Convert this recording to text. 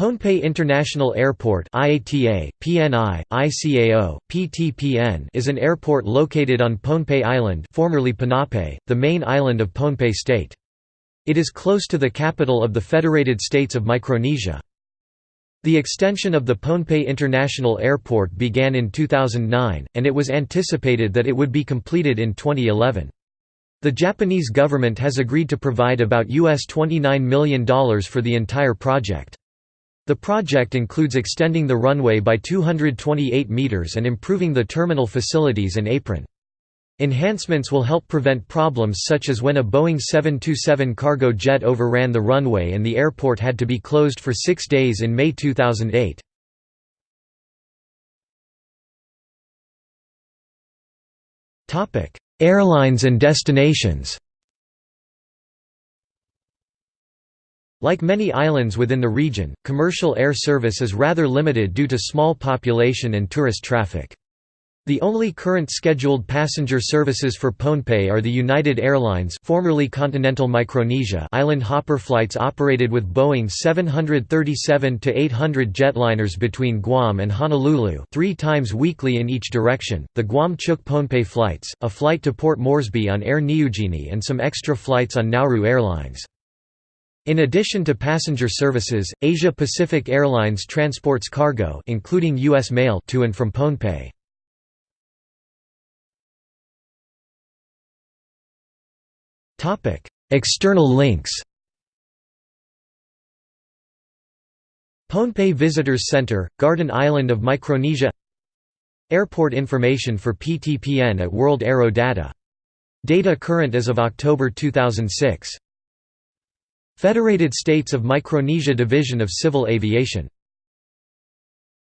Pohnpei International Airport IATA, PNI, ICAO, PTPN is an airport located on Pohnpei Island formerly Ponape, the main island of Pohnpei State. It is close to the capital of the Federated States of Micronesia. The extension of the Pohnpei International Airport began in 2009, and it was anticipated that it would be completed in 2011. The Japanese government has agreed to provide about US $29 million for the entire project. The project includes extending the runway by 228 meters and improving the terminal facilities and apron. Enhancements will help prevent problems such as when a Boeing 727 cargo jet overran the runway and the airport had to be closed for six days in May 2008. Airlines and destinations Like many islands within the region, commercial air service is rather limited due to small population and tourist traffic. The only current scheduled passenger services for Pohnpei are the United Airlines formerly Continental Micronesia island hopper flights operated with Boeing 737-800 jetliners between Guam and Honolulu three times weekly in each direction, the Guam-Chuuk Pohnpei flights, a flight to Port Moresby on Air Niugini and some extra flights on Nauru Airlines. In addition to passenger services, Asia Pacific Airlines transports cargo including U.S. mail to and from Pohnpei. External links Pohnpei Visitors Center, Garden Island of Micronesia Airport information for PTPN at World Aero Data. Data current as of October 2006 Federated States of Micronesia Division of Civil Aviation